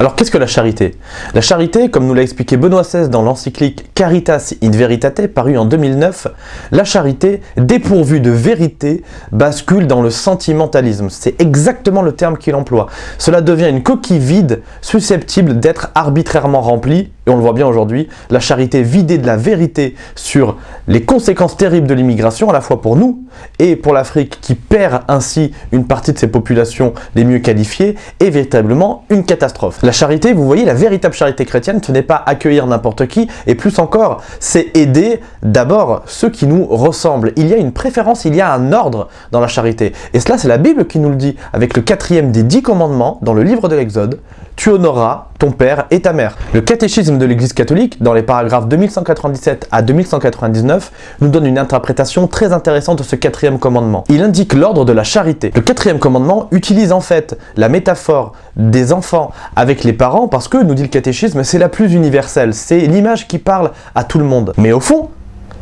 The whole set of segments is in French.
Alors qu'est-ce que la charité? La charité, comme nous l'a expliqué Benoît XVI dans l'encyclique Caritas in Veritate, paru en 2009, la charité, dépourvue de vérité, bascule dans le sentimentalisme. C'est exactement le terme qu'il emploie. Cela devient une coquille vide, susceptible d'être arbitrairement remplie, et on le voit bien aujourd'hui, la charité vidée de la vérité sur les conséquences terribles de l'immigration, à la fois pour nous et pour l'Afrique qui perd ainsi une partie de ses populations les mieux qualifiées, est véritablement une catastrophe. La charité, vous voyez, la véritable charité chrétienne, ce n'est pas accueillir n'importe qui, et plus encore, c'est aider d'abord ceux qui nous ressemblent. Il y a une préférence, il y a un ordre dans la charité. Et cela, c'est la Bible qui nous le dit, avec le quatrième des dix commandements dans le livre de l'Exode, tu honoreras ton père et ta mère. Le catéchisme de l'Église catholique, dans les paragraphes 2197 à 2199, nous donne une interprétation très intéressante de ce quatrième commandement. Il indique l'ordre de la charité. Le quatrième commandement utilise en fait la métaphore des enfants avec les parents parce que, nous dit le catéchisme, c'est la plus universelle, c'est l'image qui parle à tout le monde. Mais au fond,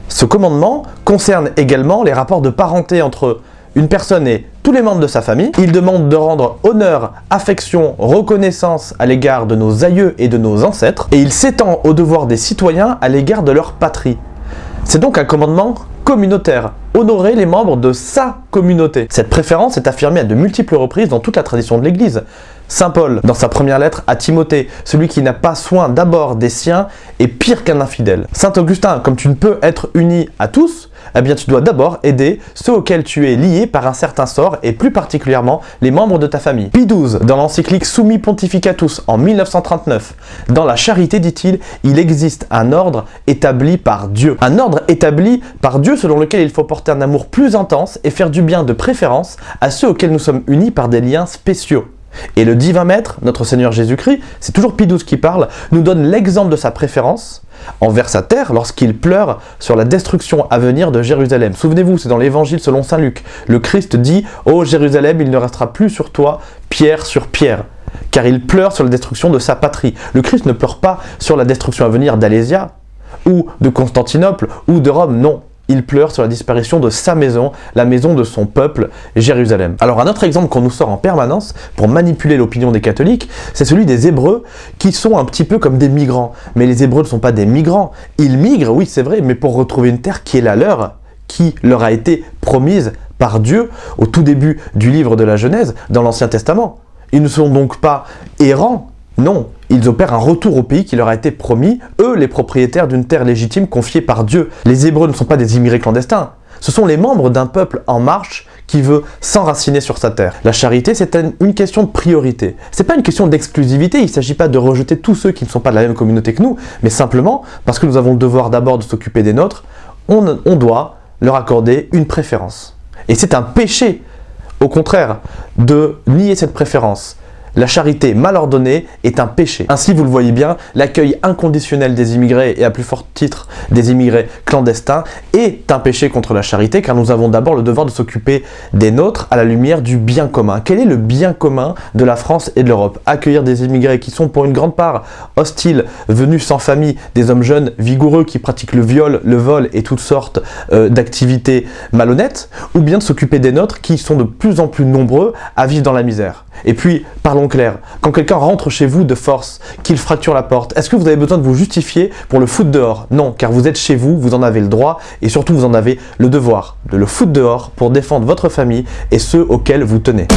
ce commandement concerne également les rapports de parenté entre une personne et tous les membres de sa famille. Il demande de rendre honneur, affection, reconnaissance à l'égard de nos aïeux et de nos ancêtres. Et il s'étend au devoir des citoyens à l'égard de leur patrie. C'est donc un commandement communautaire, honorer les membres de sa communauté. Cette préférence est affirmée à de multiples reprises dans toute la tradition de l'Église. Saint Paul, dans sa première lettre à Timothée, celui qui n'a pas soin d'abord des siens est pire qu'un infidèle. Saint Augustin, comme tu ne peux être uni à tous, eh bien tu dois d'abord aider ceux auxquels tu es lié par un certain sort et plus particulièrement les membres de ta famille. Pie XII, dans l'encyclique Summi Pontificatus en 1939, dans la charité dit-il, il existe un ordre établi par Dieu. Un ordre établi par Dieu selon lequel il faut porter un amour plus intense et faire du bien de préférence à ceux auxquels nous sommes unis par des liens spéciaux. Et le divin maître, notre Seigneur Jésus-Christ, c'est toujours Pie qui parle, nous donne l'exemple de sa préférence envers sa terre lorsqu'il pleure sur la destruction à venir de Jérusalem. Souvenez-vous, c'est dans l'évangile selon Saint Luc. Le Christ dit « Ô Jérusalem, il ne restera plus sur toi pierre sur pierre » car il pleure sur la destruction de sa patrie. Le Christ ne pleure pas sur la destruction à venir d'Alésia, ou de Constantinople, ou de Rome, non il pleure sur la disparition de sa maison, la maison de son peuple, Jérusalem. Alors un autre exemple qu'on nous sort en permanence pour manipuler l'opinion des catholiques, c'est celui des Hébreux qui sont un petit peu comme des migrants. Mais les Hébreux ne sont pas des migrants, ils migrent, oui c'est vrai, mais pour retrouver une terre qui est la leur, qui leur a été promise par Dieu au tout début du livre de la Genèse dans l'Ancien Testament. Ils ne sont donc pas errants, non, ils opèrent un retour au pays qui leur a été promis, eux les propriétaires d'une terre légitime confiée par Dieu. Les Hébreux ne sont pas des immigrés clandestins, ce sont les membres d'un peuple en marche qui veut s'enraciner sur sa terre. La charité, c'est une question de priorité. C'est pas une question d'exclusivité, il ne s'agit pas de rejeter tous ceux qui ne sont pas de la même communauté que nous, mais simplement, parce que nous avons le devoir d'abord de s'occuper des nôtres, on, on doit leur accorder une préférence. Et c'est un péché, au contraire, de nier cette préférence. La charité mal ordonnée est un péché. Ainsi, vous le voyez bien, l'accueil inconditionnel des immigrés et à plus fort titre des immigrés clandestins est un péché contre la charité car nous avons d'abord le devoir de s'occuper des nôtres à la lumière du bien commun. Quel est le bien commun de la France et de l'Europe? Accueillir des immigrés qui sont pour une grande part hostiles, venus sans famille, des hommes jeunes, vigoureux qui pratiquent le viol, le vol et toutes sortes euh, d'activités malhonnêtes ou bien de s'occuper des nôtres qui sont de plus en plus nombreux à vivre dans la misère. Et puis, clair. Quand quelqu'un rentre chez vous de force, qu'il fracture la porte, est-ce que vous avez besoin de vous justifier pour le foutre dehors? Non, car vous êtes chez vous, vous en avez le droit et surtout vous en avez le devoir de le foutre dehors pour défendre votre famille et ceux auxquels vous tenez.